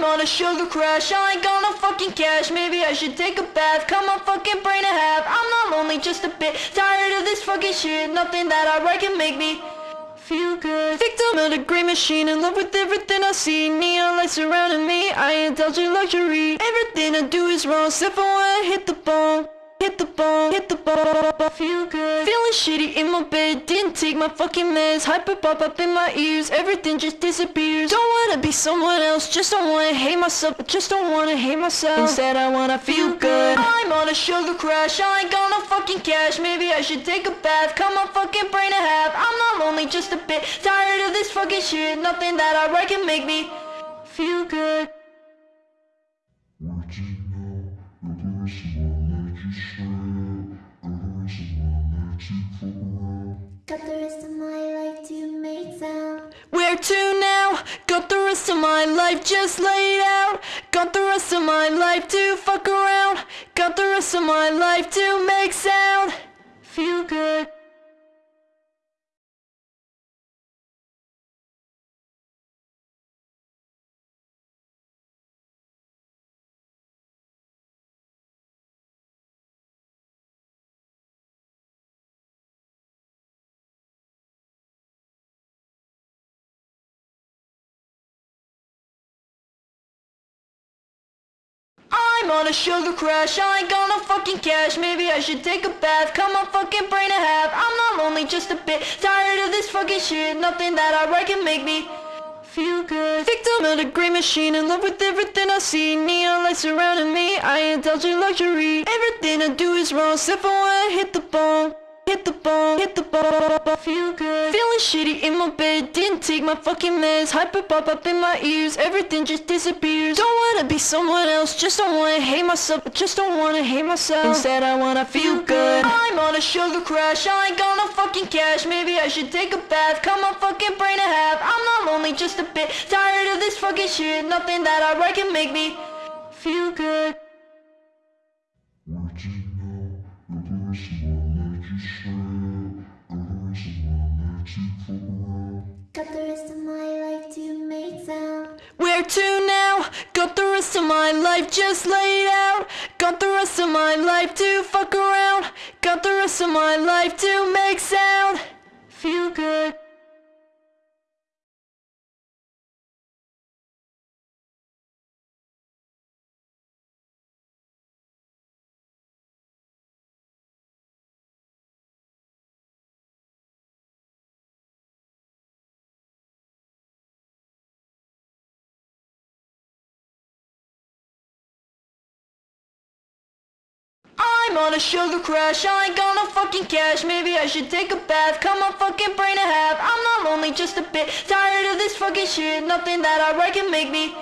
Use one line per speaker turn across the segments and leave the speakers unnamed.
I'm on a sugar crash, I ain't got no fucking cash. Maybe I should take a bath, cut my fucking brain in half. I'm not lonely, just a bit tired of this fucking shit. Nothing that I write can make me feel good. Victim of the green machine, in love with everything I see. Neon lights surrounding me, I indulge in luxury. Everything I do is wrong, except for when I hit the bone Hit the bone, hit the bone, feel good. Feeling shitty in my bed, didn't take my fucking meds. Hyper pop up in my ears, everything just disappears. Don't wanna be someone else, just don't wanna hate myself Just don't wanna hate myself, instead I wanna feel good. I'm on a sugar crash, I ain't got no fucking cash. Maybe I should take a bath, cut my fucking brain in half. I'm not lonely, just a bit tired of this fucking shit. Nothing that I write can make me feel good
Got the rest of my life to make sound.
Where to now? Got the rest of my life just laid out. Got the rest of my life to fuck around. Got the rest of my life to make sound. Feel good. I'm on a sugar crash, I ain't got no fucking cash. Maybe I should take a bath, cut my fucking brain in half I'm not lonely, just a bit tired of this fucking shit. Nothing that I write can make me feel good. Victim of the green machine, in love with everything I see. Neon lights surrounding me, I indulge in luxury. Everything I do is wrong, except for when I hit the bone Hit the ball, hit the bone, feel good. Feeling shitty in my bed, didn't take my fucking meds. Hyper pop up in my ears, everything just disappears. Don't wanna be someone else, just don't wanna hate myself Just don't wanna hate myself, instead I wanna feel good. I'm on a sugar crash, I ain't got no fucking cash. Maybe I should take a bath, cut my fucking brain in half. I'm not lonely, just a bit tired of this fucking shit. Nothing that I write can make me feel good
Got the rest of my life to make sound.
Where to now? Got the rest of my life just laid out. Got the rest of my life to fuck around. Got the rest of my life to make sound. Feel good. On a sugar crash, I ain't got no fucking cash. Maybe I should take a bath, cut my fucking brain in half. I'm not lonely, just a bit tired of this fucking shit. Nothing that I write can make me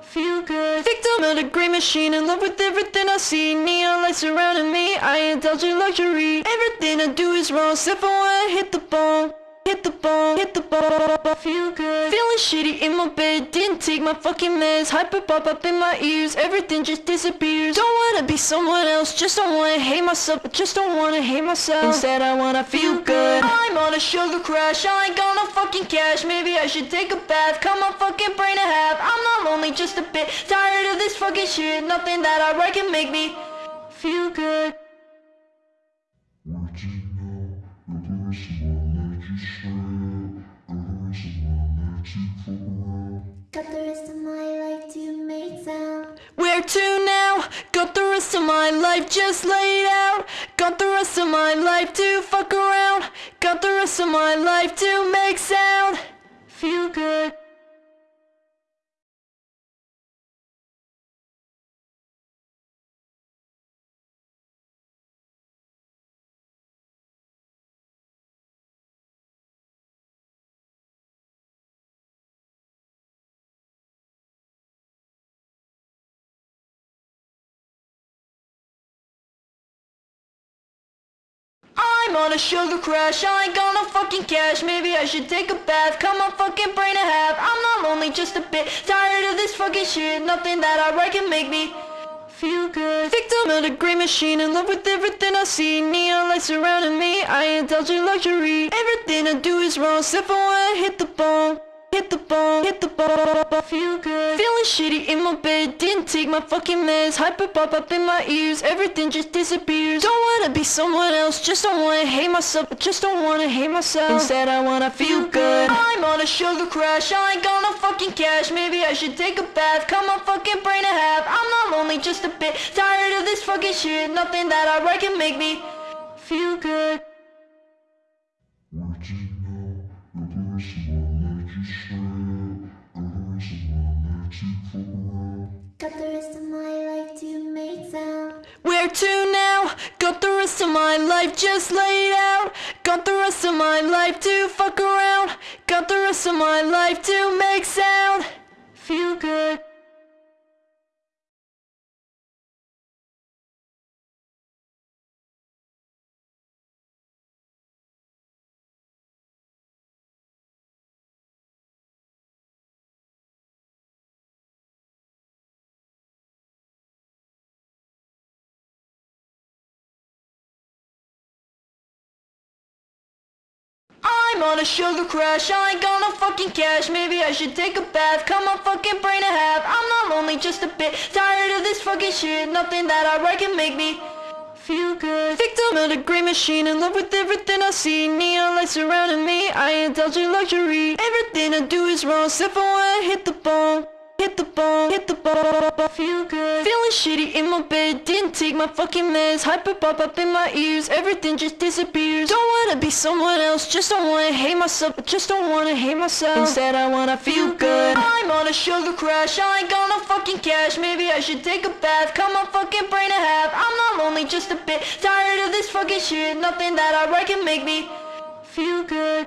feel good. Victim of the green machine, in love with everything I see. Neon lights surrounding me, I indulge in luxury. Everything I do is wrong, except for when I hit the bone Hit the bone, hit the bone, feel good. Feeling shitty in my bed, didn't take my fucking meds. Hyper pop up in my ears, everything just disappears. Don't wanna be someone else, just don't wanna hate myself. Just don't wanna hate myself, instead I wanna feel good. I'm on a sugar crash, I ain't got no fucking cash. Maybe I should take a bath, cut my fucking brain in half. I'm not lonely, just a bit tired of this fucking shit. Nothing that I write can make me feel good
Got the rest of my life to make sound.
Where to now? Got the rest of my life just laid out. Got the rest of my life to fuck around. Got the rest of my life to make sound. Feel good. I'm on a sugar crash, I ain't got no fucking cash. Maybe I should take a bath, cut my fucking brain in half. I'm not lonely, just a bit tired of this fucking shit. Nothing that I write can make me feel good. Victim of the green machine, in love with everything I see. Neon lights surrounding me, I indulge in luxury. Everything I do is wrong, except for when I hit the bone hit the ball, hit the ball, feel good. Feeling shitty in my bed, didn't take my fucking meds. Hyper pop up in my ears, everything just disappears. Don't wanna be someone else, just don't wanna hate myself, just don't wanna hate myself. Instead, I wanna feel good. I'm on a sugar crash, I ain't got no fucking cash. Maybe I should take a bath, cut my fucking brain in half. I'm not lonely, just a bit tired of this fucking shit. Nothing that I write can make me feel good.
Got the rest of my life to make sound.
Where to now? Got the rest of my life just laid out. Got the rest of my life to fuck around. Got the rest of my life to make sound. Feel good. On a sugar crash, I ain't got no fucking cash. Maybe I should take a bath, cut my fucking brain in half. I'm not lonely, just a bit. Tired of this fucking shit. Nothing that I write can make me feel good. Victim of the great machine, in love with everything I see. Neon lights surrounding me, I indulge in luxury. Everything I do is wrong, except for when I hit the ball Hit the ball, hit the ball, I feel good. Feeling shitty in my bed, didn't take my fucking meds. Hyper pop up in my ears, everything just disappears. Don't wanna be someone else, just don't wanna hate myself Just don't wanna hate myself. Instead I wanna feel good. I'm on a sugar crash, I ain't got no fucking cash. Maybe I should take a bath, cut my fucking brain in half. I'm not lonely, just a bit tired of this fucking shit. Nothing that I write can make me feel good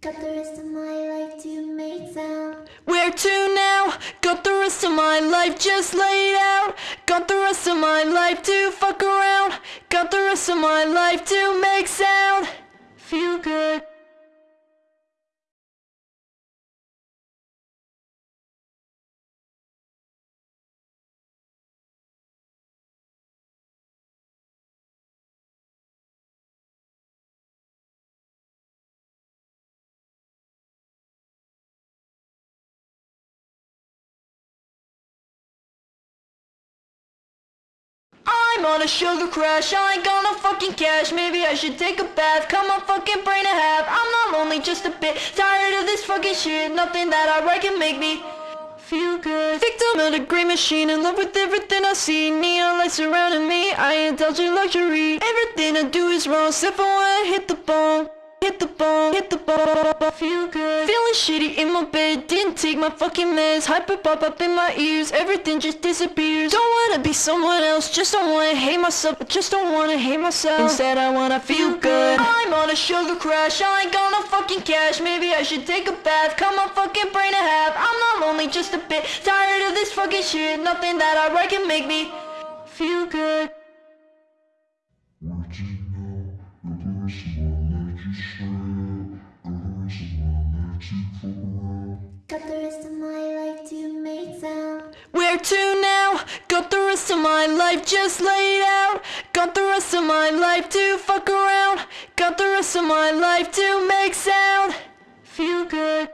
Got the rest of my life to make sound.
Where to now? Got the rest of my life just laid out. Got the rest of my life to fuck around. Got the rest of my life to make sound. Feel good. On a sugar crash, I ain't got no fucking cash. Maybe I should take a bath, cut my fucking brain in half. I'm not lonely, just a bit tired of this fucking shit. Nothing that I write can make me feel good. Victim of the great machine, in love with everything I see. Neon lights surrounding me, I indulge in luxury. Everything I do is wrong, except for when I hit the ball Hit the ball, hit the ball, feel good. Feeling shitty in my bed, didn't take my fucking meds. Hyper pop up in my ears, everything just disappears. Don't wanna be someone else, just don't wanna hate myself. I Just don't wanna hate myself. Instead I wanna feel good. I'm on a sugar crash, I ain't got no fucking cash. Maybe I should take a bath, cut my fucking brain in half. I'm not lonely, just a bit tired of this fucking shit. Nothing that I write can make me feel good
Got the rest of my life to make sound.
Where to now? Got the rest of my life just laid out. Got the rest of my life to fuck around. Got the rest of my life to make sound. Feel good.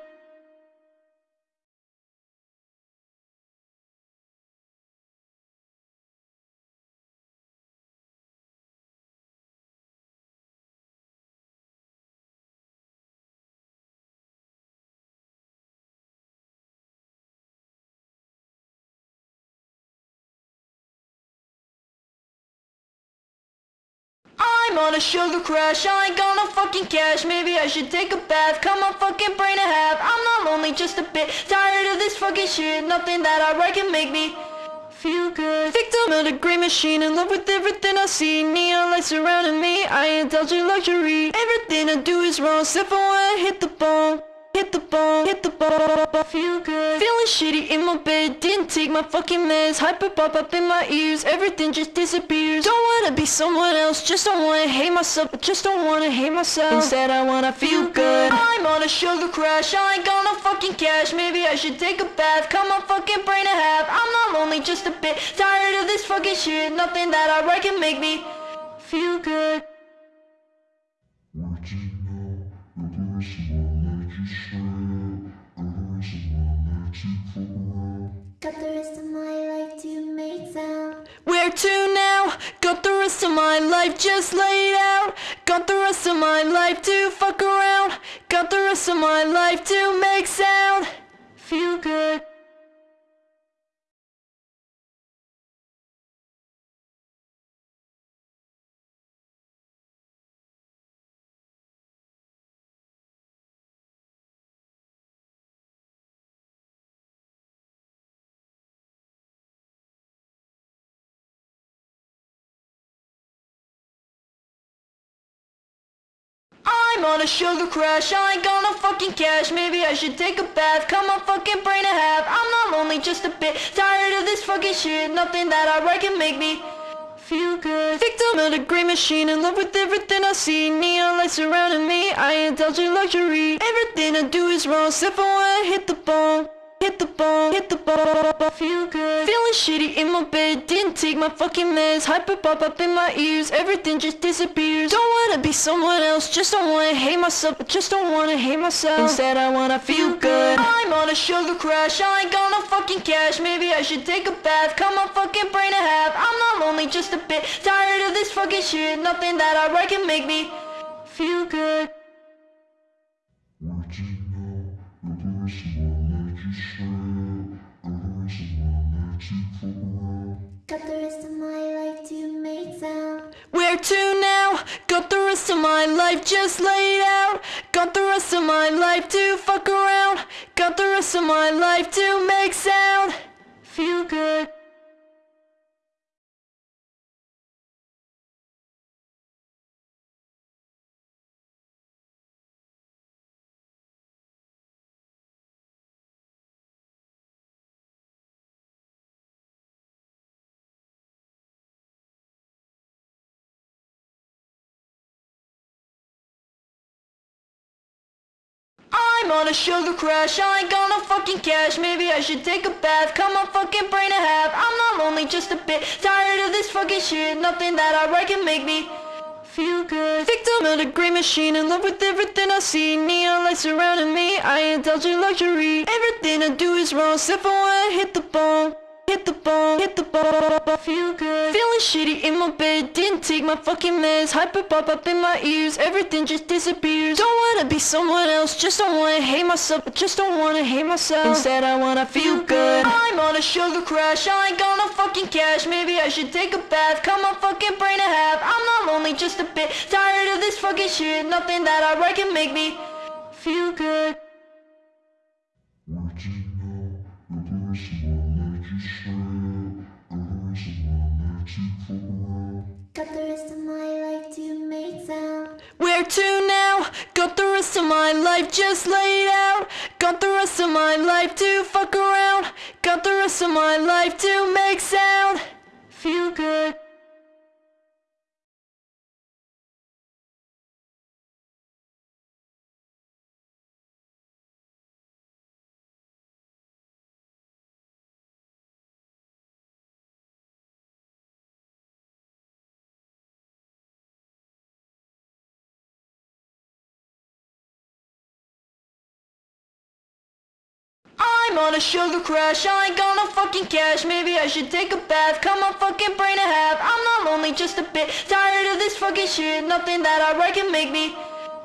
I'm on a sugar crash, I ain't got no fucking cash. Maybe I should take a bath, cut my fucking brain in half. I'm not lonely, just a bit tired of this fucking shit. Nothing that I write can make me feel good. Victim of the great machine, in love with everything I see. Neon lights surrounding me, I indulge in luxury. Everything I do is wrong, except for when I hit the ball Hit the ball, hit the ball. I Feel good, feeling shitty in my bed. Didn't take my fucking meds. Hyper pop up in my ears. Everything just disappears. Don't wanna be someone else. Just don't wanna hate myself. Just don't wanna hate myself. Instead, I wanna feel good. I'm on a sugar crash. I ain't got no fucking cash. Maybe I should take a bath. Cut my fucking brain in half. I'm not lonely, just a bit tired of this fucking shit. Nothing that I write can make me feel good.
Got the rest of my life to make sound.
Where to now? Got the rest of my life just laid out. Got the rest of my life to fuck around. Got the rest of my life to make sound. Feel good. On a sugar crash, I ain't got no fucking cash. Maybe I should take a bath, cut my fucking brain in half. I'm not lonely, just a bit. Tired of this fucking shit. Nothing that I write can make me feel good. Victim of the great machine, in love with everything I see. Neon lights surrounding me, I indulge in luxury. Everything I do is wrong, except for when I hit the ball Hit the ball, hit the ball, I feel good. Feeling shitty in my bed, didn't take my fucking meds. Hyper pop up in my ears, everything just disappears. Don't wanna be someone else, just don't wanna hate myself Just don't wanna hate myself. Instead I wanna feel good. I'm on a sugar crash, I ain't got no fucking cash. Maybe I should take a bath, cut my fucking brain in half. I'm not lonely, just a bit tired of this fucking shit. Nothing that I write can make me feel good
Got the rest of my life to make sound.
Where to now? Got the rest of my life just laid out. Got the rest of my life to fuck around. Got the rest of my life to make sound. Feel good. On a sugar crash, I ain't got no fucking cash. Maybe I should take a bath, cut my fucking brain in half. I'm not lonely, just a bit tired of this fucking shit. Nothing that I write can make me feel good. Victim of the great machine, in love with everything I see. Neon lights surrounding me, I indulge in luxury. Everything I do is wrong, except for when I hit the ball Hit the ball, hit the ball, feel good. Feeling shitty in my bed, didn't take my fucking meds. Hyper pop up in my ears, everything just disappears. Don't wanna be someone else, just don't wanna hate myself. I Just don't wanna hate myself. Instead I wanna feel good. I'm on a sugar crash, I ain't got no fucking cash. Maybe I should take a bath, cut my fucking brain in half. I'm not lonely, just a bit tired of this fucking shit. Nothing that I write can make me feel good
Got the rest of my life to make sound.
Where to now? Got the rest of my life just laid out. Got the rest of my life to fuck around. Got the rest of my life to make sound. Feel good. I'm on a sugar crash, I ain't got no fucking cash. Maybe I should take a bath, cut my fucking brain in half. I'm not lonely, just a bit tired of this fucking shit. Nothing that I write can make me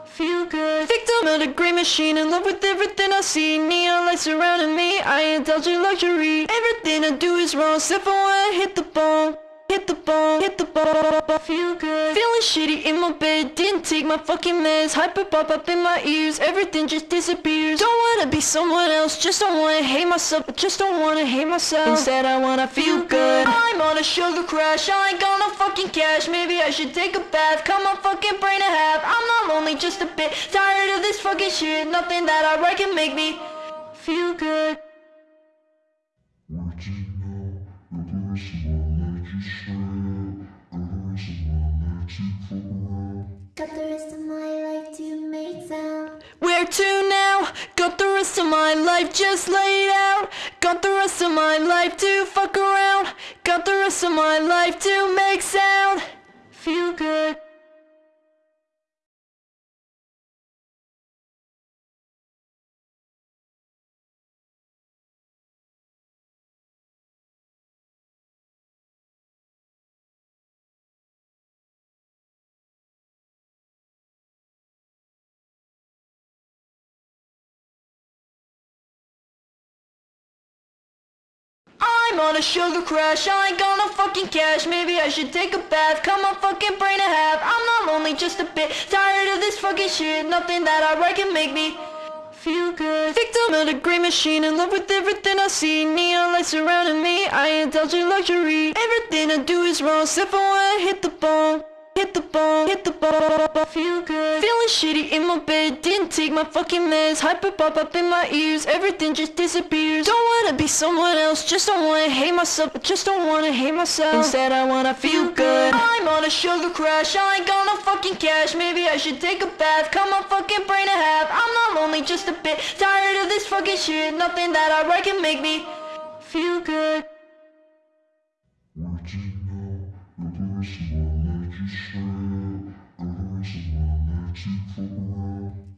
feel good. Victim of the great machine, in love with everything I see. Neon lights surrounding me, I indulge in luxury. Everything I do is wrong, except for when I hit the ball hit the ball, hit the ball, feel good. Feeling shitty in my bed, didn't take my fucking meds. Hyper pop up in my ears, everything just disappears. Don't wanna be someone else, just don't wanna hate myself, just don't wanna hate myself. Instead, I wanna feel good. I'm on a sugar crash, I ain't got no fucking cash. Maybe I should take a bath, cut my fucking brain in half. I'm not lonely, just a bit tired of this fucking shit. Nothing that I write can make me feel good.
Got the rest of my life to make sound.
Where to now? Got the rest of my life just laid out. Got the rest of my life to fuck around. Got the rest of my life to make sound. Feel good. On a sugar crash, I ain't got no fucking cash. Maybe I should take a bath, cut my fucking brain in half. I'm not lonely, just a bit. Tired of this fucking shit. Nothing that I write can make me feel good. Victim of the great machine, in love with everything I see. Neon lights surrounding me, I indulge in luxury. Everything I do is wrong, except for when I hit the ball Hit the ball, hit the ball, I feel good. Feeling shitty in my bed, didn't take my fucking meds. Hyper pop up in my ears, everything just disappears. Don't wanna be someone else, just don't wanna hate myself Just don't wanna hate myself. Instead I wanna feel good. I'm on a sugar crash, I ain't got no fucking cash. Maybe I should take a bath, cut my fucking brain in half. I'm not lonely, just a bit tired of this fucking shit. Nothing that I write can make me feel good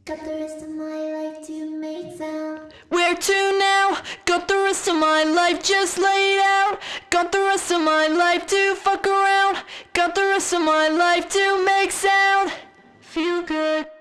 Got the rest of my life to make sound.
Where to now? Got the rest of my life just laid out. Got the rest of my life to fuck around. Got the rest of my life to make sound. Feel good.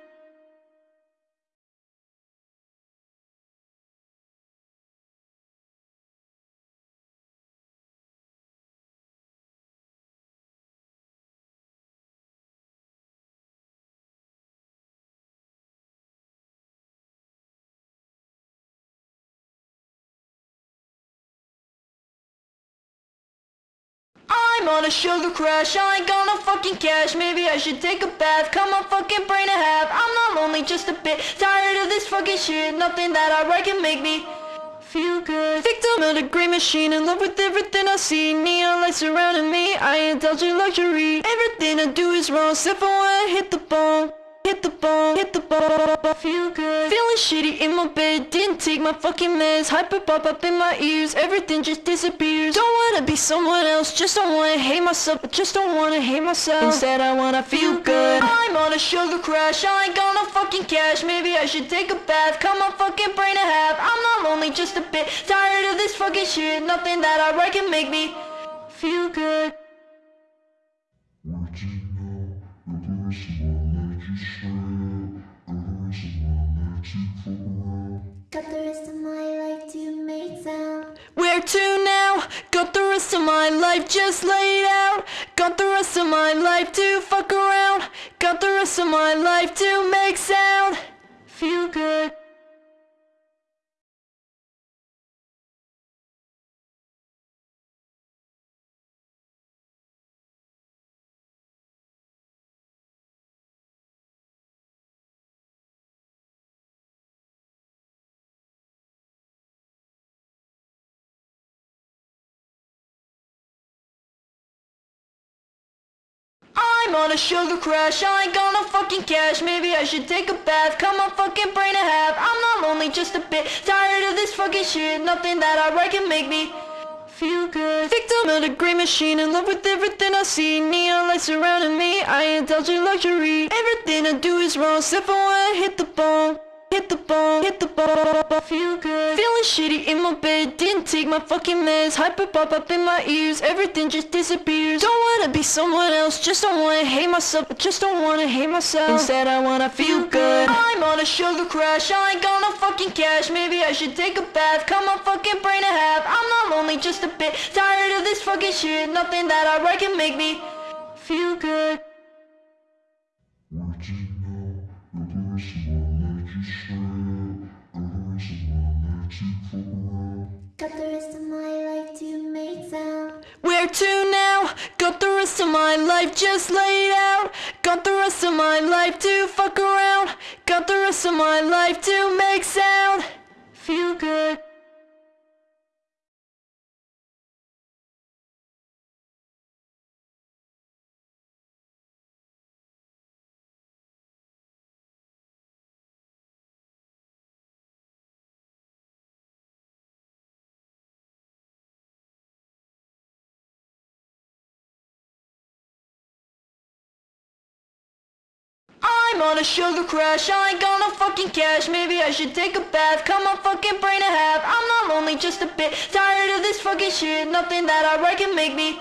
On a sugar crash, I ain't got no fucking cash. Maybe I should take a bath, cut my fucking brain in half. I'm not lonely, just a bit tired of this fucking shit. Nothing that I write can make me feel good. Victim of the great machine, in love with everything I see. Neon lights surrounding me, I indulge in luxury. Everything I do is wrong, except for when I hit the ball Hit the ball, hit the ball, feel good. Feeling shitty in my bed, didn't take my fucking meds. Hyper pop up in my ears, everything just disappears. Don't wanna be someone else, just don't wanna hate myself. I Just don't wanna hate myself. Instead I wanna feel good. I'm on a sugar crash, I ain't got no fucking cash. Maybe I should take a bath, cut my fucking brain in half. I'm not lonely, just a bit tired of this fucking shit. Nothing that I write can make me feel good
Got the rest of my life to make sound.
Where to now? Got the rest of my life just laid out. Got the rest of my life to fuck around. Got the rest of my life to make sound. Feel good. I'm on a sugar crash, I ain't got no fucking cash. Maybe I should take a bath, cut my fucking brain in half. I'm not lonely, just a bit tired of this fucking shit. Nothing that I write can make me feel good. Victim of the great machine, in love with everything I see. Neon lights surrounding me, I indulge in luxury. Everything I do is wrong, except for when I hit the ball Hit the ball, hit the ball, feel good. Feeling shitty in my bed, didn't take my fucking meds. Hyper pop up in my ears, everything just disappears. Don't wanna be someone else, just don't wanna hate myself Just don't wanna hate myself. Instead I wanna feel good. I'm on a sugar crash, I ain't got no fucking cash. Maybe I should take a bath, cut my fucking brain in half. I'm not lonely, lonely just a bit Tired of this fucking shit. Nothing that I write can make me feel good
Got the rest of my life to make sound.
Where to now? Got the rest of my life just laid out. Got the rest of my life to fuck around. Got the rest of my life to make sound. Feel good. On a sugar crash, I ain't got no fucking cash. Maybe I should take a bath, cut my fucking brain in half. I'm not lonely, just a bit. Tired of this fucking shit. Nothing that I write can make me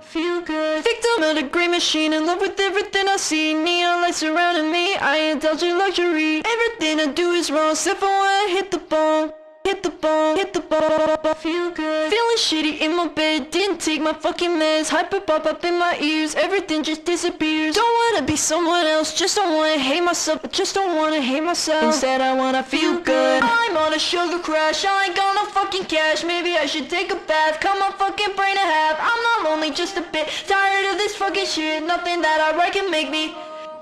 feel good. Victim of the great machine, in love with everything I see. Neon lights surrounding me, I indulge in luxury. Everything I do is wrong, except for when I hit the bone Hit the ball, hit the bone, feel good. Feeling shitty in my bed, didn't take my fucking meds. Hyper pop up in my ears, everything just disappears. Don't wanna be someone else, just don't wanna hate myself Just don't wanna hate myself, instead I wanna feel good. I'm on a sugar crash, I ain't gonna fucking cash. Maybe I should take a bath, cut my fucking brain in half. I'm not lonely, just a bit tired of this fucking shit. Nothing that I write can make me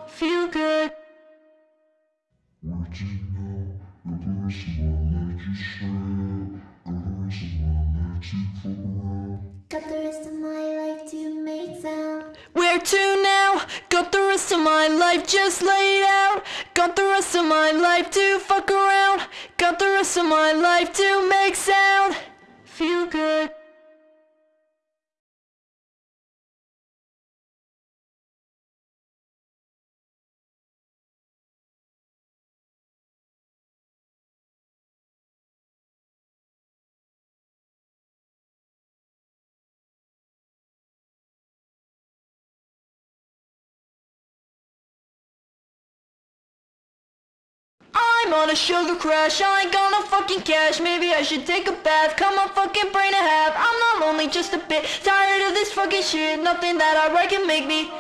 feel good
Got the rest of my life to make sound.
Where to now? Got the rest of my life just laid out. Got the rest of my life to fuck around. Got the rest of my life to make sound. Feel good. On a sugar crash, I ain't gonna fucking cash. Maybe I should take a bath, cut my fucking brain in half. I'm not lonely, just a bit tired of this fucking shit. Nothing that I write can make me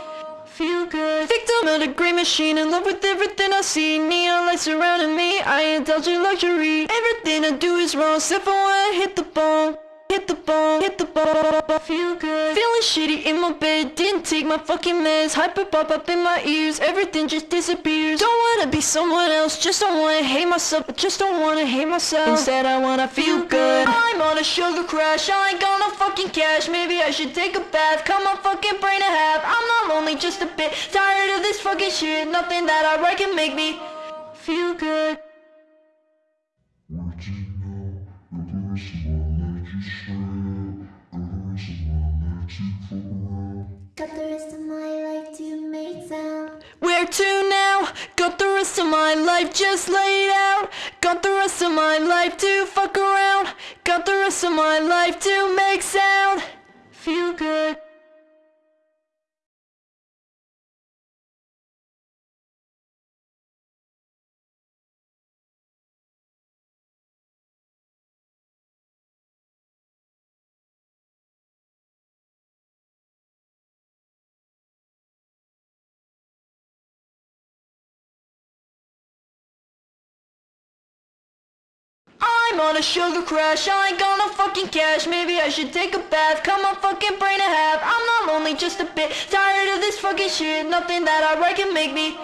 feel good. Victim of the great machine, in love with everything I see. Neon lights surrounding me, I indulge in luxury. Everything I do is wrong, except for when I hit the bone Hit the bone, hit the bone, feel good. Feeling shitty in my bed, didn't take my fucking meds. Hyper pop up in my ears, everything just disappears. Don't wanna be someone else, just don't wanna hate myself. I Just don't wanna hate myself, instead I wanna feel good. I'm on a sugar crash, I ain't gonna fucking cash. Maybe I should take a bath, cut my fucking brain in half. I'm not lonely, just a bit tired of this fucking shit. Nothing that I write can make me feel good
Got the rest of my life to make sound.
Where to now? Got the rest of my life just laid out. Got the rest of my life to fuck around. Got the rest of my life to make sound. Feel good. I'm on a sugar crash, I ain't gonna fucking cash. Maybe I should take a bath, cut my fucking brain in half. I'm not lonely, just a bit tired of this fucking shit. Nothing that I write can make me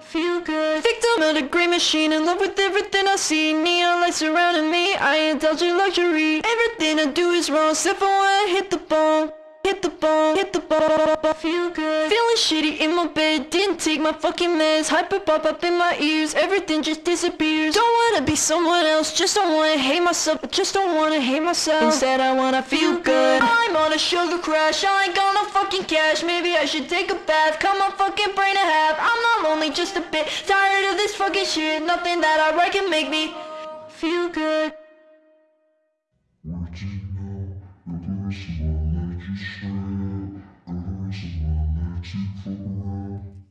feel good. Victim of the great machine, in love with everything I see. Neon lights surrounding me, I indulge in luxury. Everything I do is wrong, except for when I hit the bone Hit the ball, hit the bone, feel good. Feeling shitty in my bed, didn't take my fucking meds. Hyper pop up in my ears, everything just disappears. Don't wanna be someone else, just don't wanna hate myself Just don't wanna hate myself, instead I wanna feel good. I'm on a sugar crash, I ain't gonna fucking cash. Maybe I should take a bath, cut my fucking brain in half. I'm not lonely, just a bit tired of this fucking shit. Nothing that I write can make me feel good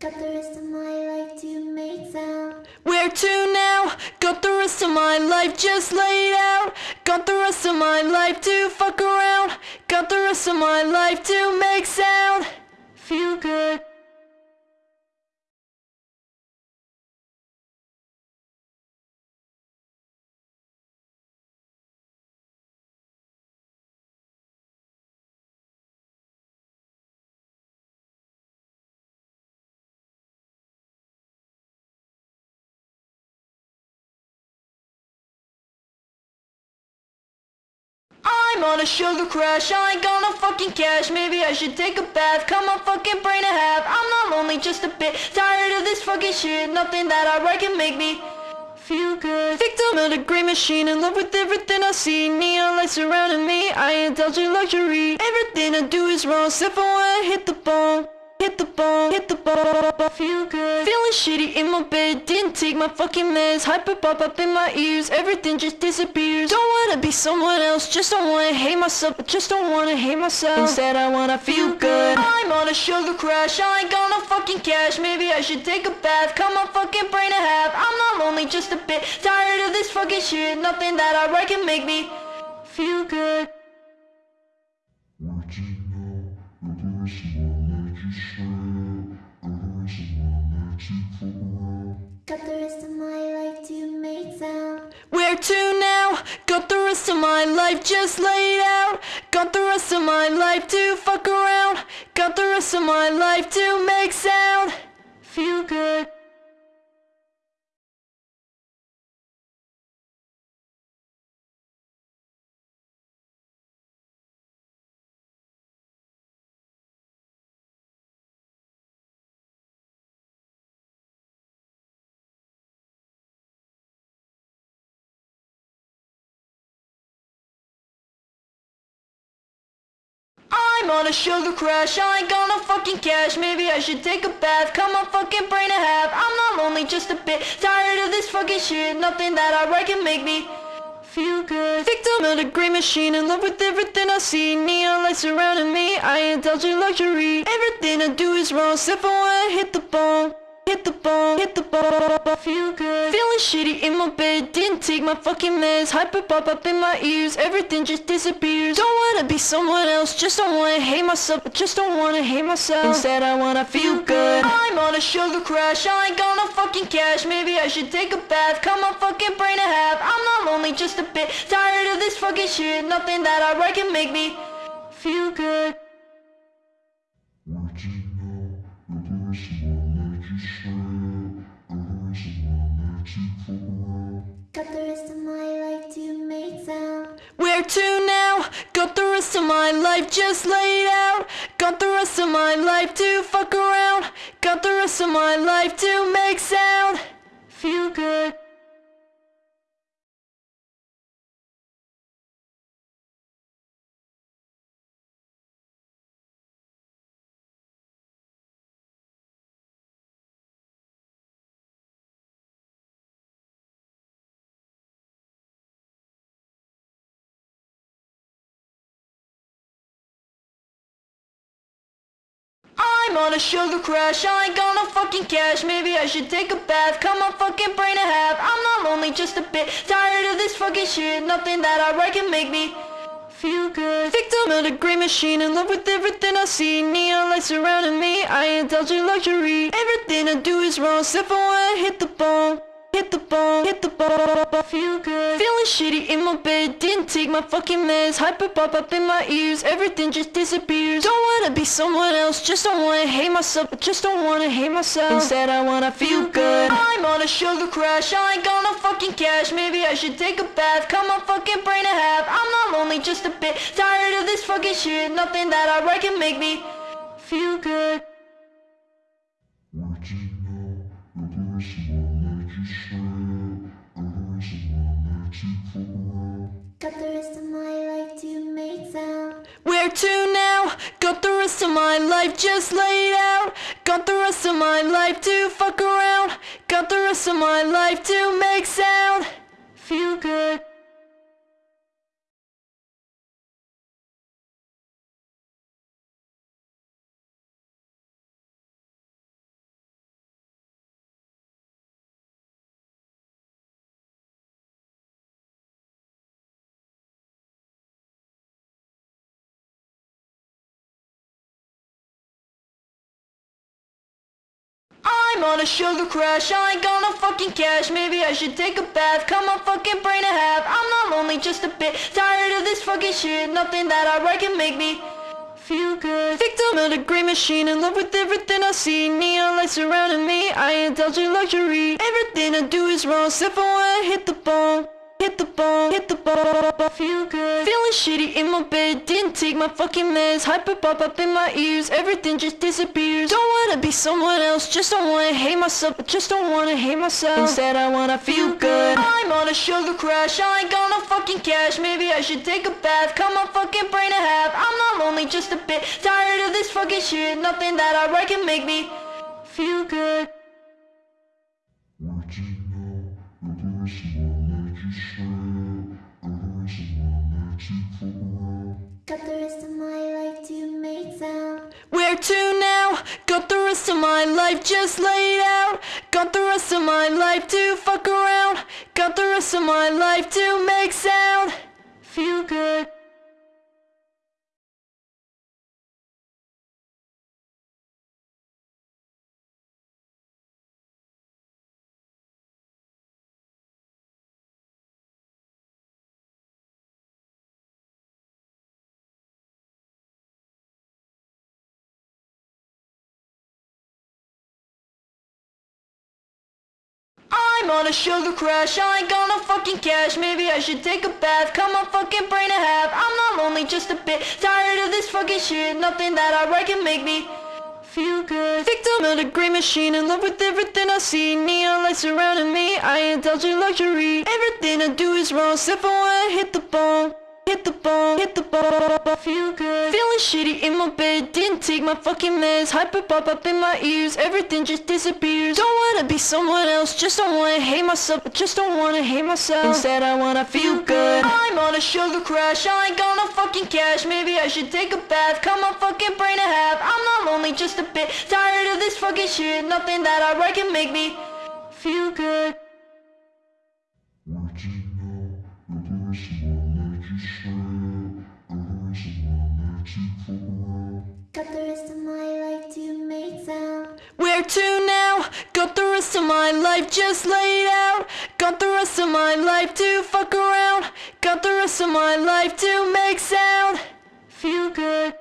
Got the rest of my life to make sound.
Where to now? Got the rest of my life just laid out. Got the rest of my life to fuck around. Got the rest of my life to make sound feel good. On a sugar crash, I ain't got no fucking cash. Maybe I should take a bath, cut my fucking brain in half. I'm not lonely, just a bit. Tired of this fucking shit. Nothing that I write can make me feel good. Victim of the great machine, in love with everything I see. Neon lights surrounding me, I indulge in luxury. Everything I do is wrong, except for when I hit the bone Hit the ball, hit the bone, feel good. Feeling shitty in my bed, didn't take my fucking meds. Hyper pop up in my ears, everything just disappears. Don't wanna be someone else, just don't wanna hate myself Just don't wanna hate myself, instead I wanna feel good. I'm on a sugar crash, I ain't gonna fucking cash. Maybe I should take a bath, cut my fucking brain in half. I'm not lonely, just a bit tired of this fucking shit. Nothing that I write can make me feel good
Got the rest of my life to make sound.
Where to now? Got the rest of my life just laid out. Got the rest of my life to fuck around. Got the rest of my life to make sound. Feel good. On a sugar crash, I ain't gonna fucking cash. Maybe I should take a bath, cut my fucking brain in half. I'm not lonely, just a bit tired of this fucking shit. Nothing that I write can make me feel good. Victim of the great machine, in love with everything I see. Neon lights surrounding me, I indulge in luxury. Everything I do is wrong, except for when I hit the bone Hit the bone, hit the bone, feel good. Feeling shitty in my bed, didn't take my fucking meds. Hyper pop up in my ears, everything just disappears. Don't wanna be someone else, just don't wanna hate myself. I Just don't wanna hate myself, instead I wanna feel good. I'm on a sugar crash, I ain't gonna fucking cash. Maybe I should take a bath, cut my fucking brain in half. I'm not lonely, just a bit tired of this fucking shit. Nothing that I write can make me feel good
Got the rest of my life to make sound.
Where to now? Got the rest of my life just laid out. Got the rest of my life to fuck around. Got the rest of my life to make sound. Feel good. I'm on a sugar crash, I ain't gonna fucking cash. Maybe I should take a bath, cut my fucking brain in half. I'm not lonely, just a bit tired of this fucking shit. Nothing that I write can make me feel good. Victim of the great machine, in love with everything I see. Neon lights surrounding me, I indulge in luxury. Everything I do is wrong, except for when I hit the bone Hit the bone, hit the bone, feel good. Feeling shitty in my bed, didn't take my fucking meds. Hyper pop up in my ears, everything just disappears. Don't wanna be someone else, just don't wanna hate myself. Just don't wanna hate myself, instead I wanna feel good. I'm on a sugar crash, I ain't gonna fucking cash. Maybe I should take a bath, cut my fucking brain in half. I'm not lonely, just a bit. Tired of this fucking shit. Nothing that I write can make me feel good
Got the rest of my life to make sound.
Where to now? Got the rest of my life just laid out. Got the rest of my life to fuck around. Got the rest of my life to make sound. Feel good. On a sugar crash, I ain't got no fucking cash. Maybe I should take a bath, cut my fucking brain in half. I'm not lonely, just a bit. Tired of this fucking shit. Nothing that I write can make me feel good. Victim of the great machine, in love with everything I see. Neon lights surrounding me, I indulge in luxury. Everything I do is wrong, except for when I hit the bone Hit the ball, hit the ball, I feel good. Feeling shitty in my bed, didn't take my fucking meds. Hyper pop up in my ears, everything just disappears. Don't wanna be someone else, just don't wanna hate myself Just don't wanna hate myself, instead I wanna feel good. I'm on a sugar crash, I ain't got no fucking cash. Maybe I should take a bath, cut my fucking brain in half. I'm not lonely, just a bit tired of this fucking shit. Nothing that I write can make me feel good
Got the rest of my life to make sound.
Where to now? Got the rest of my life just laid out. Got the rest of my life to fuck around. Got the rest of my life to make sound. Feel good. On a sugar crash, I ain't got no fucking cash. Maybe I should take a bath, cut my fucking brain in half. I'm not lonely, just a bit tired of this fucking shit. Nothing that I write can make me feel good. Victim of the great machine, in love with everything I see. Neon lights surrounding me, I indulge in luxury. Everything I do is wrong, except for when I hit the bone Hit the ball, hit the ball, feel good. Feeling shitty in my bed, didn't take my fucking meds. Hyper pop up in my ears, everything just disappears. Don't wanna be someone else, just don't wanna hate myself. I Just don't wanna hate myself, instead I wanna feel good. I'm on a sugar crash, I ain't got no fucking cash. Maybe I should take a bath, cut my fucking brain in half. I'm not lonely, just a bit tired of this fucking shit. Nothing that I write can make me feel good
Got the rest of my life to make sound.
Where to now? Got the rest of my life just laid out. Got the rest of my life to fuck around. Got the rest of my life to make sound. Feel good.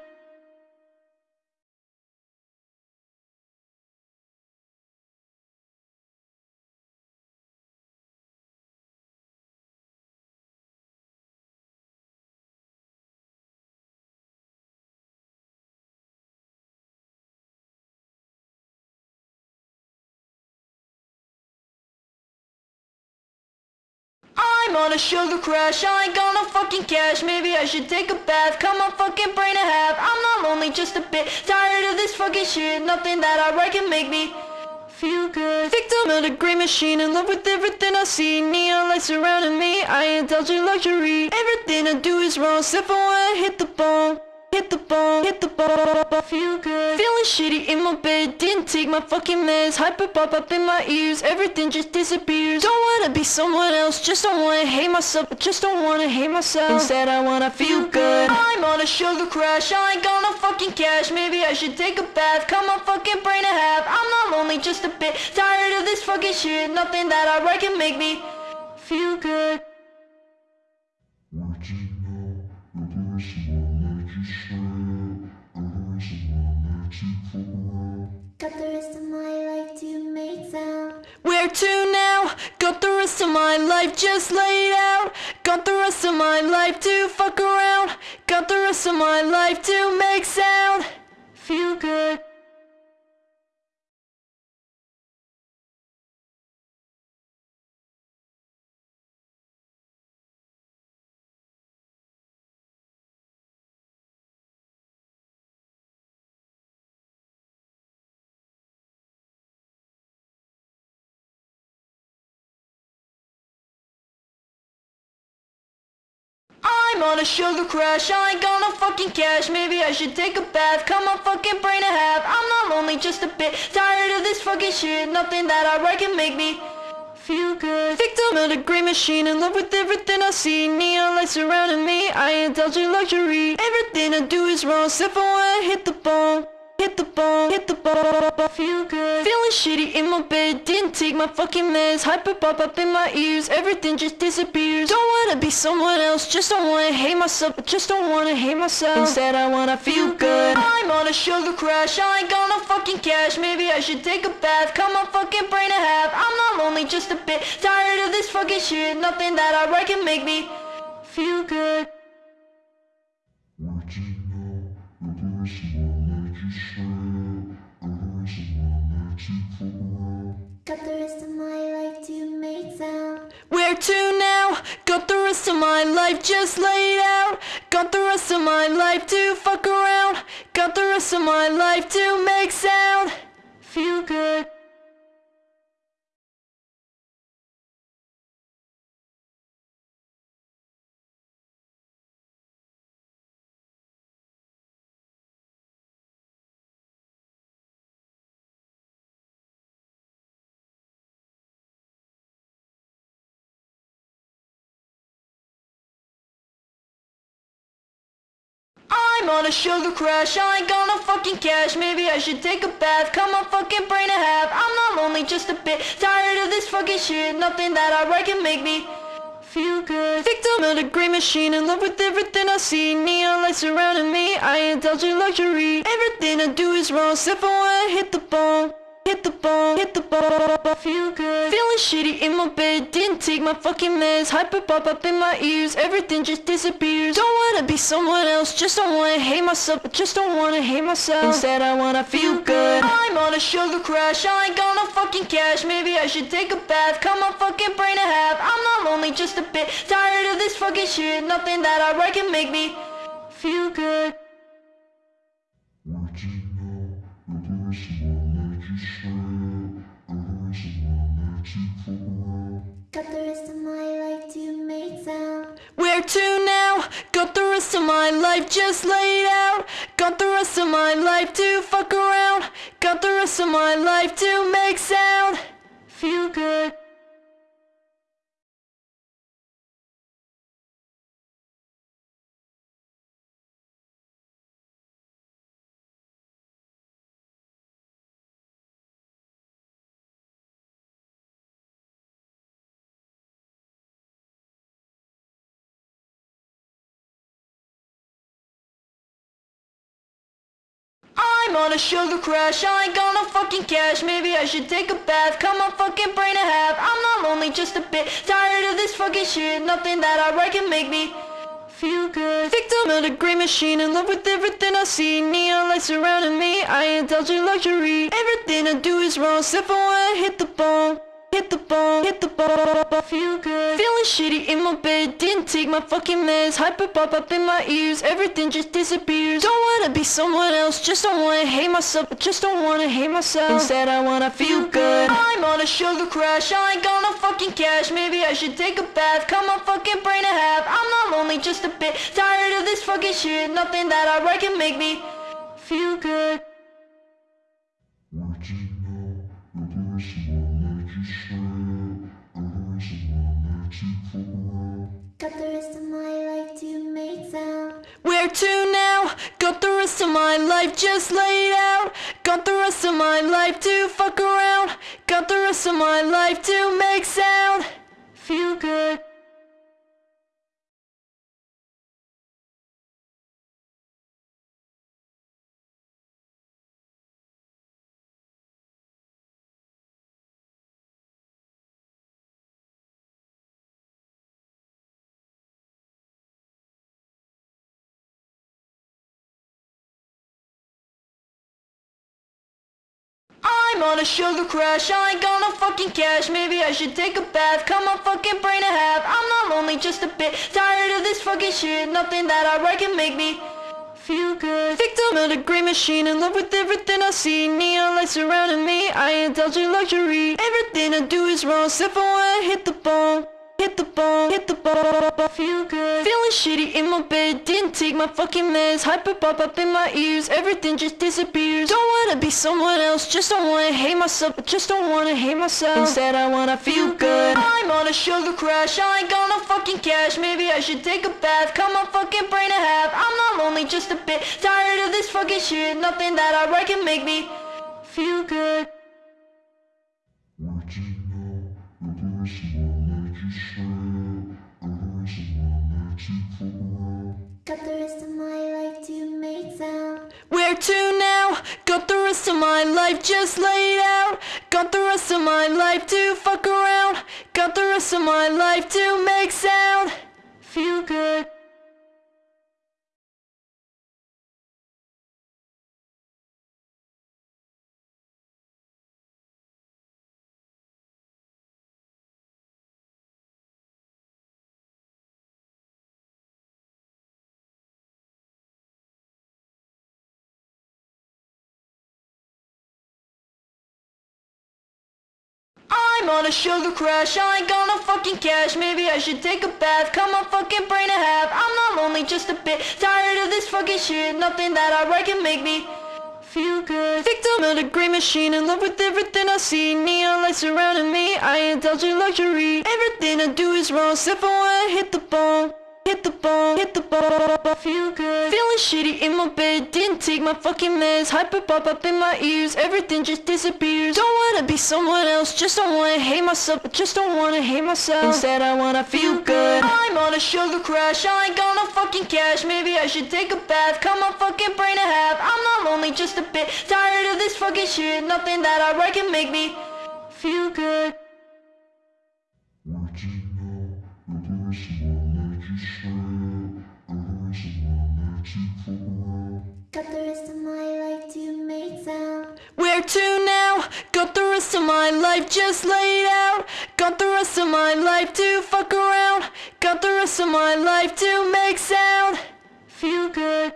I'm on a sugar crash, I ain't got no fucking cash. Maybe I should take a bath, cut my fucking brain in half. I'm not lonely, just a bit tired of this fucking shit. Nothing that I write can make me feel good. Victim of the great machine, in love with everything I see. Neon lights surrounding me, I indulge in luxury. Everything I do is wrong, except for when I hit the bone Hit the ball, hit the ball, feel good. Feeling shitty in my bed, didn't take my fucking meds. Hyper pop up in my ears, everything just disappears. Don't wanna be someone else, just don't wanna hate myself. Just don't wanna hate myself, instead I wanna feel good. I'm on a sugar crash, I ain't got no fucking cash. Maybe I should take a bath, cut my fucking brain in half. I'm not lonely, just a bit tired of this fucking shit. Nothing that I write can make me feel good
Got the rest of my life to make sound.
Where to now? Got the rest of my life just laid out. Got the rest of my life to fuck around. Got the rest of my life to make sound. I'm on a sugar crash, I ain't got no fucking cash. Maybe I should take a bath, cut my fucking brain in half. I'm not lonely, just a bit tired of this fucking shit. Nothing that I write can make me feel good. Victim of the great machine, in love with everything I see. Neon lights surrounding me, I indulge in luxury. Everything I do is wrong, except for when I hit the bone hit the ball, hit the ball, I feel good. Feeling shitty in my bed, didn't take my fucking meds. Hyper pop up in my ears, everything just disappears. Don't wanna be someone else, just don't wanna hate myself, just don't wanna hate myself. Instead I wanna feel good. I'm on a sugar crash, I ain't got no fucking cash. Maybe I should take a bath, cut my fucking brain in half. I'm not lonely, just a bit tired of this fucking shit. Nothing that I write can make me feel good.
Got the rest of my life to make sound.
Where to now? Got the rest of my life just laid out. Got the rest of my life to fuck around. Got the rest of my life to make sound. Feel good. I'm on a sugar crash, I ain't got no fucking cash. Maybe I should take a bath, cut my fucking brain in half. I'm not lonely, just a bit tired of this fucking shit. Nothing that I write can make me feel good. Victim of the grey machine, in love with everything I see. Neon lights surrounding me, I indulge in luxury. Everything I do is wrong, except for when I hit the ball Hit the ball, hit the ball, feel good. Feeling shitty in my bed, didn't take my fucking meds. Hyper pop up in my ears, everything just disappears. Don't wanna be someone else, just don't wanna hate myself. I Just don't wanna hate myself. Instead I wanna feel good. I'm on a sugar crash, I ain't got no fucking cash. Maybe I should take a bath, cut my fucking brain in half. I'm not lonely, just a bit tired of this fucking shit. Nothing that I write can make me feel good
Got the rest of my life to make sound.
Where to now? Got the rest of my life just laid out. Got the rest of my life to fuck around. Got the rest of my life to make sound. Feel good. I'm on a sugar crash, I ain't got no fucking cash. Maybe I should take a bath, cut my fucking brain in half. I'm not lonely, just a bit tired of this fucking shit. Nothing that I write can make me feel good. Victim of the grey machine, in love with everything I see. Neon lights surrounding me, I indulge in luxury. Everything I do is wrong, except for when I hit the ball Hit the ball, hit the ball, feel good. Feeling shitty in my bed, didn't take my fucking meds. Hyper pop up in my ears, everything just disappears. Don't wanna be someone else, just don't wanna hate myself. Just don't wanna hate myself. Instead I wanna feel good. I'm on a sugar crash, I ain't got no fucking cash. Maybe I should take a bath, cut my fucking brain in half. I'm not lonely, just a bit tired of this fucking shit. Nothing that I write can make me feel good
Got the rest of my life to make sound.
Where to now? Got the rest of my life just laid out. Got the rest of my life to fuck around. Got the rest of my life to make sound. Feel good. On a sugar crash, I ain't got no fucking cash. Maybe I should take a bath, cut my fucking brain in half. I'm not lonely, just a bit. Tired of this fucking shit. Nothing that I write can make me feel good. Victim of the grey machine, in love with everything I see. Neon lights surrounding me, I indulge in luxury. Everything I do is wrong, except for when I hit the ball hit the ball, hit the bone, feel good. Feeling shitty in my bed, didn't take my fucking meds. Hyper pop up in my ears, everything just disappears. Don't wanna be someone else, just don't wanna hate myself, just don't wanna hate myself. Instead, I wanna feel good. I'm on a sugar crash, I ain't got no fucking cash. Maybe I should take a bath, cut my fucking brain in half. I'm not lonely, just a bit tired of this fucking shit. Nothing that I write can make me feel good.
Got the rest of my life to make sound.
Where to now? Got the rest of my life just laid out. Got the rest of my life to fuck around. Got the rest of my life to make sound. Feel good. On a sugar crash, I ain't got no fucking cash. Maybe I should take a bath, cut my fucking brain in half. I'm not lonely, just a bit tired of this fucking shit. Nothing that I write can make me feel good. Victim of the grey machine, in love with everything I see. Neon lights surrounding me, I indulge in luxury. Everything I do is wrong, except for when I hit the bone Hit the bone, hit the bone, feel good. Feeling shitty in my bed, didn't take my fucking meds. Hyper pop up in my ears, everything just disappears. Don't wanna be someone else, just don't wanna hate myself. I Just don't wanna hate myself. Instead I wanna feel good. I'm on a sugar crash, I ain't got no fucking cash. Maybe I should take a bath, cut my fucking brain in half. I'm not lonely, just a bit tired of this fucking shit. Nothing that I write can make me feel good
Got the rest of my life to make sound.
Where to now? Got the rest of my life just laid out. Got the rest of my life to fuck around. Got the rest of my life to make sound. Feel good.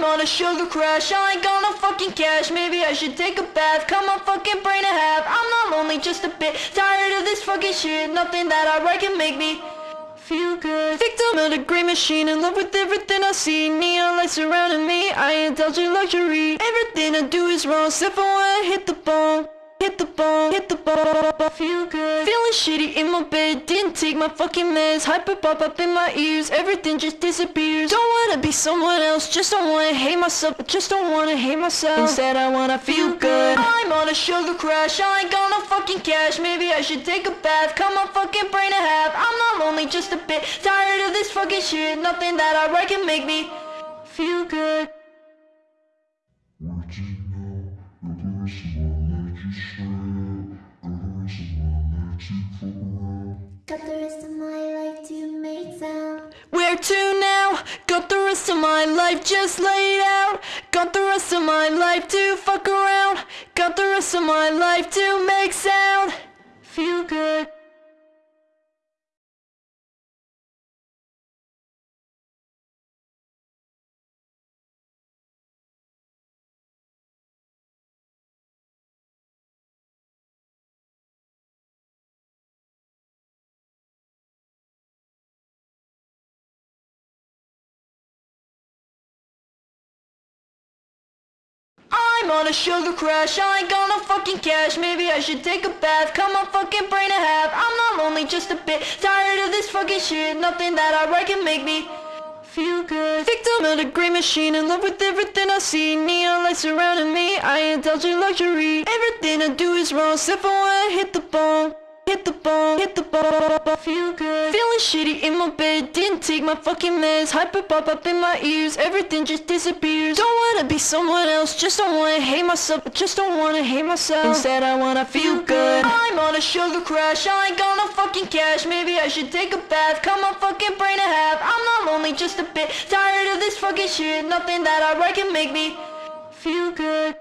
I'm on a sugar crash, I ain't got no fucking cash. Maybe I should take a bath, cut my fucking brain in half. I'm not lonely, just a bit tired of this fucking shit. Nothing that I write can make me feel good. Victim of the grey machine, in love with everything I see. Neon lights surrounding me, I indulge in luxury. Everything I do is wrong, except for when I hit the bone Hit the ball, hit the bone, feel good. Feeling shitty in my bed, didn't take my fucking meds. Hyper pop up in my ears, everything just disappears. Don't wanna be someone else, just don't wanna hate myself. Just don't wanna hate myself. Instead I wanna feel good. I'm on a sugar crash, I ain't got no fucking cash. Maybe I should take a bath, cut my fucking brain in half. I'm not lonely, just a bit tired of this fucking shit. Nothing that I write can make me feel good
Got the rest of my life to make sound.
Where to now? Got the rest of my life just laid out. Got the rest of my life to fuck around. Got the rest of my life to make sound. Feel good. I'm on a sugar crash, I ain't got no fucking cash. Maybe I should take a bath, cut my fucking brain in half. I'm not lonely, just a bit tired of this fucking shit. Nothing that I write can make me feel good. Victim of the grey machine, in love with everything I see. Neon lights surrounding me, I indulge in luxury. Everything I do is wrong, except for when I hit the bone Hit the ball, hit the bone, feel good Feeling shitty in my bed, didn't take my fucking meds Hyper pop up in my ears, everything just disappears Don't wanna be someone else, just don't wanna hate myself Just don't wanna hate myself Instead I wanna feel good I'm on a sugar crash, I ain't got no fucking cash. Maybe I should take a bath, cut my fucking brain in half. I'm not lonely, just a bit tired of this fucking shit. Nothing that I write can make me feel good.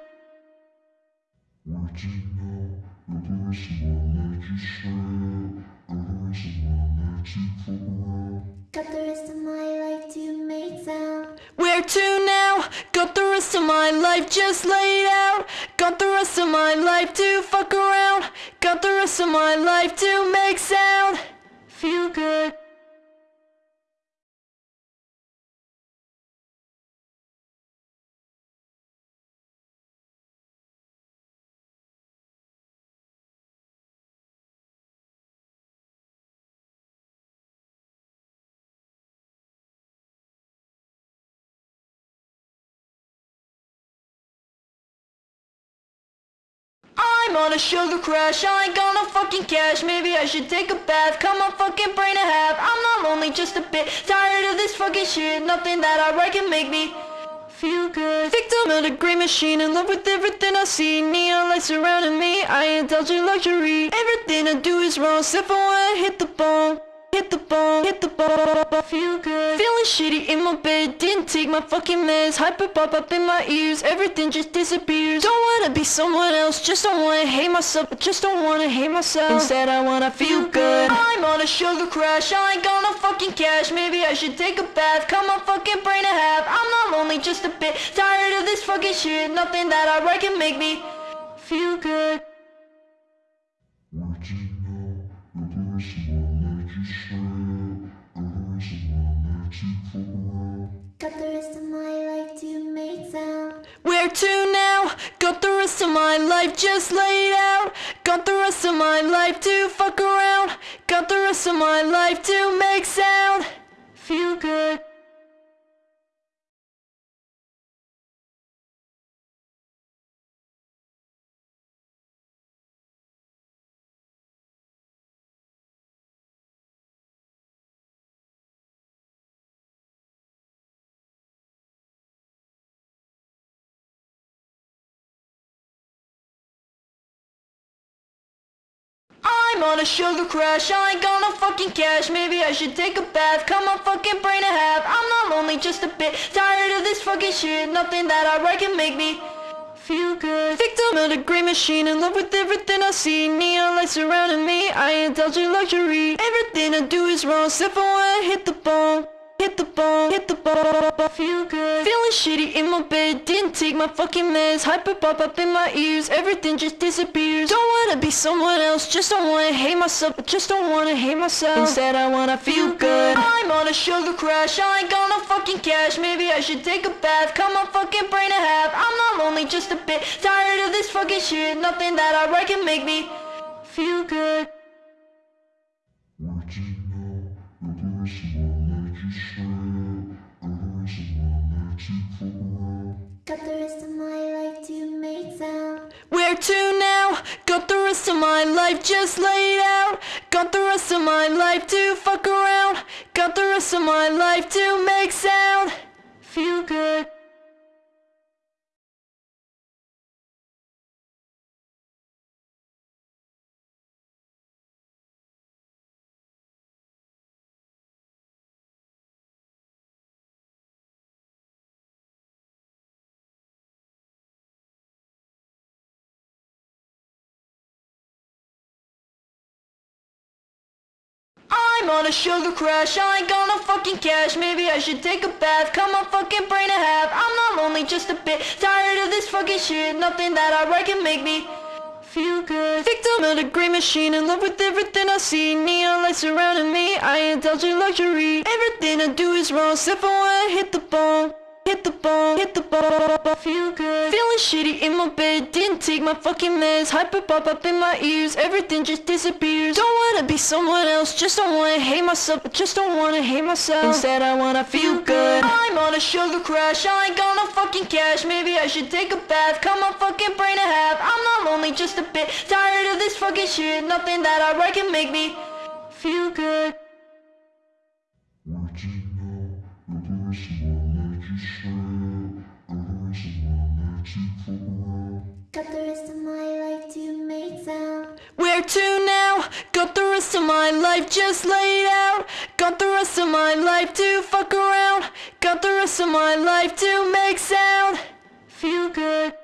Got the rest of my life to make sound.
Where to now? Got the rest of my life just laid out. Got the rest of my life to fuck around. Got the rest of my life to make sound. Feel good. On a sugar crash, I ain't got no fucking cash. Maybe I should take a bath, cut my fucking brain in half. I'm not lonely, just a bit tired of this fucking shit. Nothing that I write can make me feel good. Victim of the grey machine, in love with everything I see. Neon lights surrounding me, I indulge in luxury. Everything I do is wrong, except for when I hit the bone. Hit the bone, hit the bone, feel good. Feeling shitty in my bed, didn't take my fucking meds. Hyper pop up in my ears, everything just disappears. Don't wanna be someone else, just don't wanna hate myself, but just don't wanna hate myself. Instead, I wanna feel good. I'm on a sugar crash, I ain't got no fucking cash. Maybe I should take a bath, cut my fucking brain in half. I'm not lonely, just a bit tired of this fucking shit. Nothing that I write can make me feel good.
Got the rest of my life to make sound.
Where to now? Got the rest of my life just laid out. Got the rest of my life to fuck around. Got the rest of my life to make sound. Feel good. I'm on a sugar crash, I ain't got no fucking cash. Maybe I should take a bath, cut my fucking brain in half. I'm not lonely, just a bit tired of this fucking shit. Nothing that I write can make me feel good. Victim of the grey machine, in love with everything I see. Neon lights surrounding me, I indulge in luxury. Everything I do is wrong, except for when I hit the bone. Hit the ball, hit the bone, feel good. Feeling shitty in my bed, didn't take my fucking meds. Hyper pop up in my ears, everything just disappears. Don't wanna be someone else, just don't wanna hate myself, but just don't wanna hate myself. Instead, I wanna feel good. I'm on a sugar crash, I ain't got no fucking cash. Maybe I should take a bath, cut my fucking brain in half. I'm not lonely, just a bit tired of this fucking shit. Nothing that I write can make me feel good.
Got the rest of my life to make sound.
Where to now? Got the rest of my life just laid out. Got the rest of my life to fuck around. Got the rest of my life to make sound. Feel good. On a sugar crash, I ain't got no fucking cash. Maybe I should take a bath, cut my fucking brain in half. I'm not lonely, just a bit tired of this fucking shit. Nothing that I write can make me feel good. Victim of the grey machine, in love with everything I see. Neon lights surrounding me, I indulge in luxury. Everything I do is wrong, except for when I hit the bone. Hit the ball, hit the bone, feel good. Feeling shitty in my bed, didn't take my fucking meds. Hyper pop up in my ears, everything just disappears. Don't wanna be someone else, just don't wanna hate myself, but just don't wanna hate myself. Instead, I wanna feel good. I'm on a sugar crash, I ain't got no fucking cash. Maybe I should take a bath, cut my fucking brain in half. I'm not lonely, just a bit tired of this fucking shit. Nothing that I write can make me feel good.
Got the rest of my life to make sound.
Where to now? Got the rest of my life just laid out. Got the rest of my life to fuck around. Got the rest of my life to make sound. Feel good.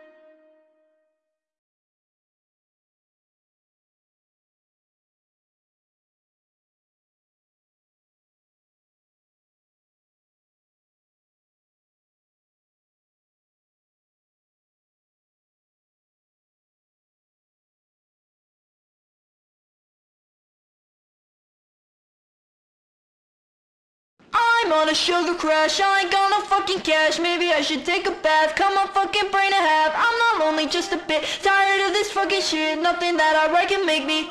On a sugar crash, I ain't got no fucking cash. Maybe I should take a bath, cut my fucking brain in half. I'm not lonely, just a bit tired of this fucking shit. Nothing that I write can make me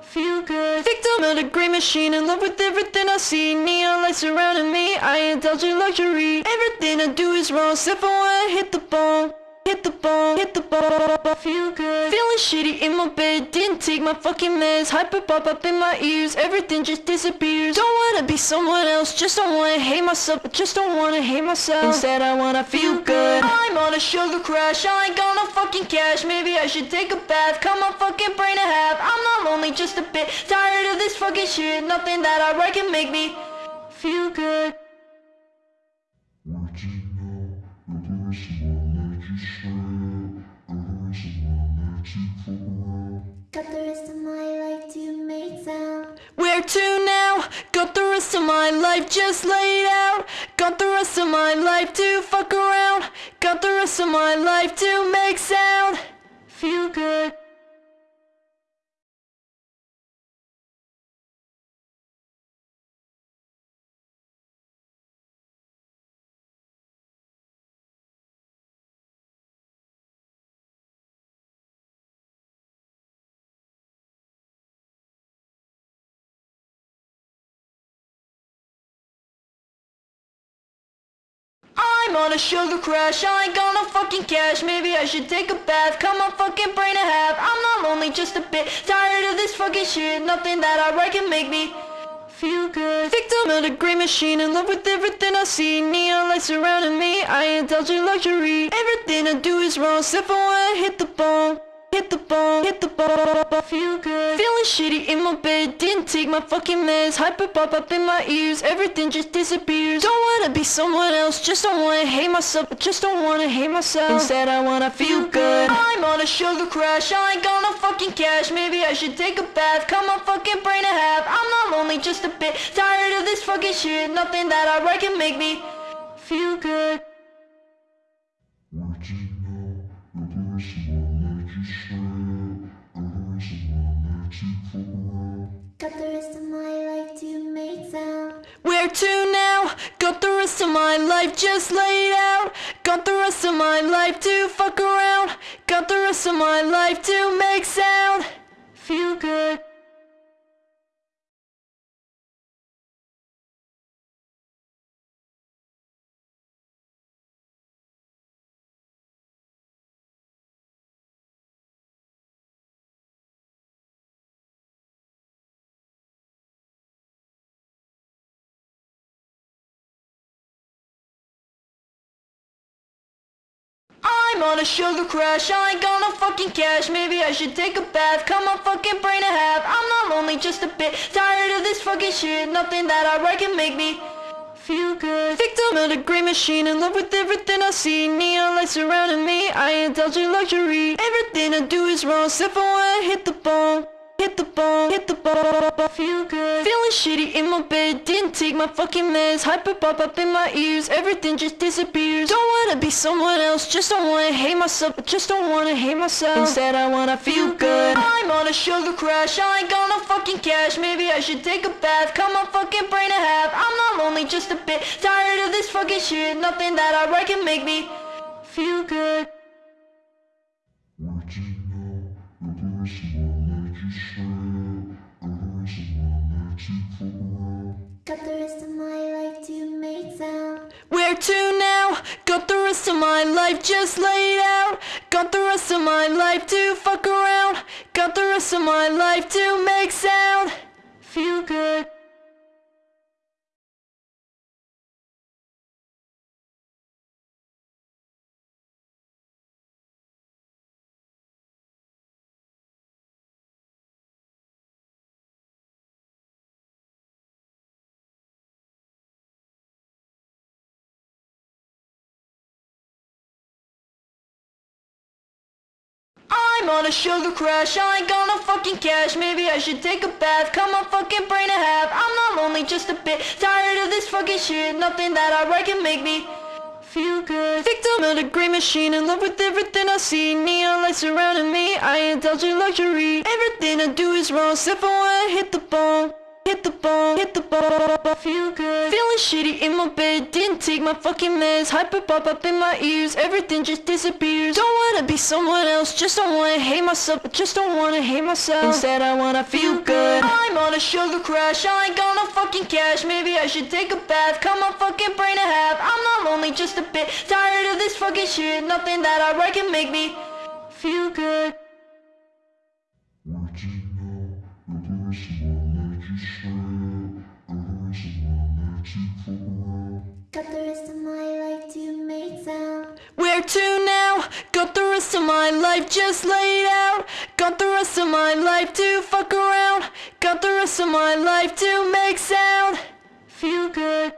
feel good. Victim of the grey machine, in love with everything I see. Neon lights surrounding me, I indulge in luxury. Everything I do is wrong, except for when I hit the bone Hit the bone, hit the bone, feel good. Feeling shitty in my bed, didn't take my fucking meds. Hyper pop up in my ears, everything just disappears. Don't wanna be someone else, just don't wanna hate myself. But just don't wanna hate myself. Instead I wanna feel good. I'm on a sugar crash, I ain't got no fucking cash. Maybe I should take a bath, cut my fucking brain in half. I'm not lonely, just a bit tired of this fucking shit. Nothing that I write can make me feel good
Got the rest of my life to make sound.
Where to now? Got the rest of my life just laid out. Got the rest of my life to fuck around. Got the rest of my life to make sound. Feel good. I'm on a sugar crash, I ain't got no fucking cash. Maybe I should take a bath, cut my fucking brain in half. I'm not lonely, just a bit tired of this fucking shit. Nothing that I write can make me feel good. Victim of the grey machine, in love with everything I see. Neon lights surrounding me, I indulge in luxury. Everything I do is wrong, except for when I hit the bone Hit the ball, hit the bone, feel good. Feeling shitty in my bed, didn't take my fucking meds. Hyper pop up in my ears, everything just disappears. Don't wanna be someone else, just don't wanna hate myself But just don't wanna hate myself. Instead I wanna feel good. I'm on a sugar crash, I ain't got no fucking cash. Maybe I should take a bath, cut my fucking brain in half. I'm not lonely, just a bit tired of this fucking shit. Nothing that I write can make me feel good
Got the rest of my life to make sound.
Where to now? Got the rest of my life just laid out. Got the rest of my life to fuck around. Got the rest of my life to make sound. Feel good. I'm on a sugar crash, I ain't got no fucking cash. Maybe I should take a bath, cut my fucking brain in half. I'm not lonely, just a bit tired of this fucking shit. Nothing that I write can make me feel good. Victim of the grey machine, in love with everything I see. Neon lights surrounding me, I indulge in luxury. Everything I do is wrong, except for when I hit the bone Hit the ball, hit the bone, feel good. Feeling shitty in my bed, didn't take my fucking meds. Hyper pop up in my ears, everything just disappears. Don't wanna be someone else, just don't wanna hate myself just don't wanna hate myself. Instead I wanna feel good. I'm on a sugar crash, I ain't got no fucking cash. Maybe I should take a bath, cut my fucking brain in half. I'm not lonely, just a bit tired of this fucking shit. Nothing that I write can make me feel good
Got the rest of my life to make sound.
Where to now? Got the rest of my life just laid out. Got the rest of my life to fuck around. Got the rest of my life to make sound. Feel good. On a sugar crash, I ain't got no fucking cash. Maybe I should take a bath, cut my fucking brain in half. I'm not lonely, just a bit tired of this fucking shit. Nothing that I write can make me feel good. Victim of the great machine, in love with everything I see. Neon lights surrounding me, I indulge in luxury. Everything I do is wrong, except for when I hit the bone. Hit the bone, hit the bone, feel good. Feeling shitty in my bed, didn't take my fucking meds. Hyper pop up in my ears, everything just disappears. Don't wanna be someone else, just don't wanna hate myself, but just don't wanna hate myself. Instead, I wanna feel good. I'm on a sugar crash, I ain't got no fucking cash. Maybe I should take a bath, cut my fucking brain in half. I'm not lonely, just a bit tired of this fucking shit. Nothing that I write can make me feel good.
Got the rest of my life to make sound.
Where to now? Got the rest of my life just laid out. Got the rest of my life to fuck around. Got the rest of my life to make sound. Feel good.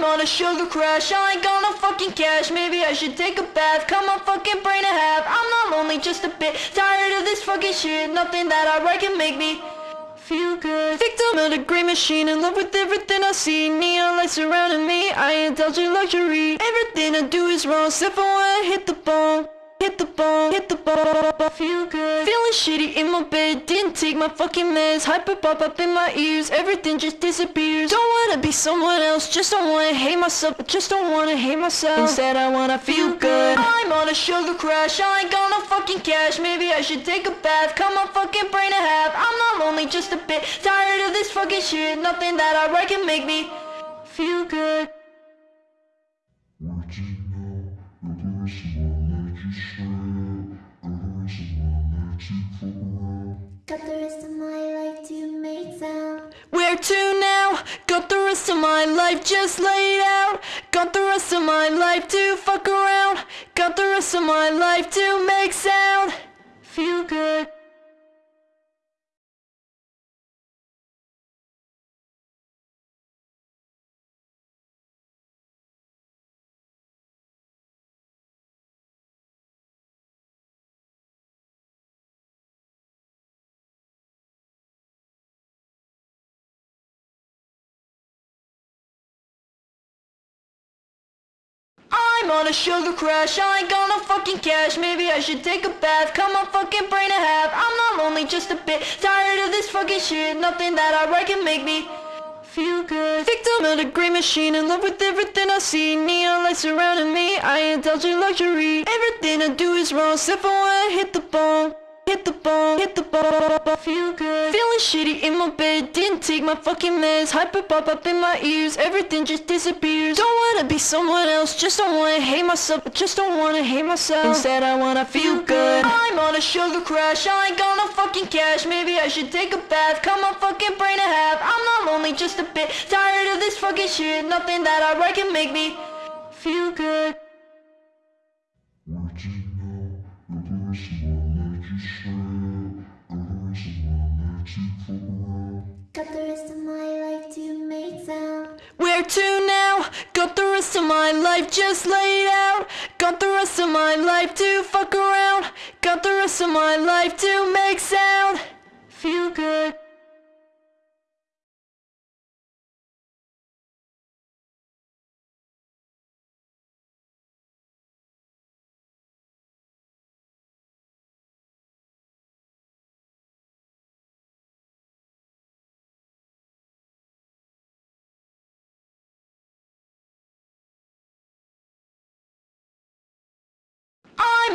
I'm on a sugar crash, I ain't got no fucking cash. Maybe I should take a bath, cut my fucking brain in half. I'm not lonely, just a bit tired of this fucking shit. Nothing that I write can make me feel good. Victim of the great machine, in love with everything I see. Neon lights surrounding me, I indulge in luxury. Everything I do is wrong, except for when I hit the bone. Hit the ball, hit the bone, feel good. Feeling shitty in my bed, didn't take my fucking meds. Hyper pop up in my ears, everything just disappears. Don't wanna be someone else, just don't wanna hate myself, but just don't wanna hate myself. Instead, I wanna feel good. I'm on a sugar crash, I ain't got no fucking cash. Maybe I should take a bath, cut my fucking brain in half. I'm not lonely, just a bit tired of this fucking shit. Nothing that I write can make me feel good.
Got the rest of my life to make sound.
Where to now? Got the rest of my life just laid out. Got the rest of my life to fuck around. Got the rest of my life to make sound. Feel good. On a sugar crash, I ain't got no fucking cash. Maybe I should take a bath, cut my fucking brain in half. I'm not lonely, just a bit tired of this fucking shit. Nothing that I write can make me feel good. Victim of the great machine, in love with everything I see. Neon lights surrounding me, I indulge in luxury. Everything I do is wrong, except for when I hit the bone. Hit the ball, hit the bone, feel good. Feeling shitty in my bed, didn't take my fucking meds. Hyper pop up in my ears, everything just disappears. Don't wanna be someone else, just don't wanna hate myself, just don't wanna hate myself. Instead, I wanna feel good. I'm on a sugar crash, I ain't got no fucking cash. Maybe I should take a bath, cut my fucking brain in half. I'm not lonely, just a bit tired of this fucking shit. Nothing that I write can make me feel good.
Got the rest of my life to make sound.
Where to now? Got the rest of my life just laid out. Got the rest of my life to fuck around. Got the rest of my life to make sound. Feel good.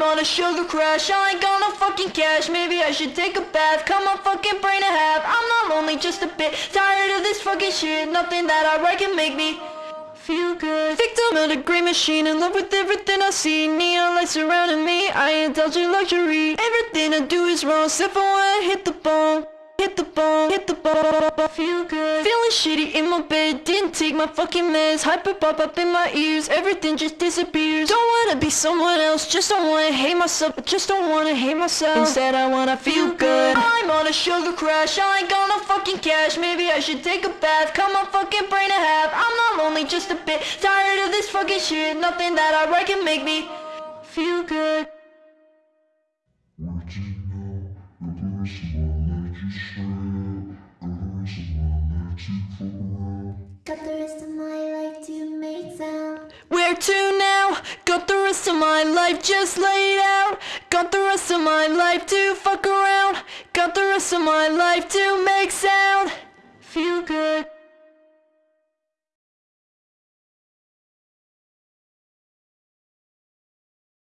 On a sugar crash, I ain't got no fucking cash. Maybe I should take a bath, cut my fucking brain in half. I'm not lonely, just a bit tired of this fucking shit. Nothing that I write can make me feel good. Victim of the great machine, in love with everything I see. Neon lights surrounding me, I indulge in luxury. Everything I do is wrong, except for when I hit the bone. Hit the ball, hit the ball, feel good. Feeling shitty in my bed, didn't take my fucking meds. Hyper pop up in my ears, everything just disappears. Don't wanna be someone else, just don't wanna hate myself, but just don't wanna hate myself. Instead, I wanna feel good. I'm on a sugar crash, I ain't got no fucking cash. Maybe I should take a bath, cut my fucking brain in half. I'm not lonely, just a bit tired of this fucking shit. Nothing that I write can make me feel good.
Got the rest of my life to make sound.
Where to now? Got the rest of my life just laid out. Got the rest of my life to fuck around. Got the rest of my life to make sound. Feel good.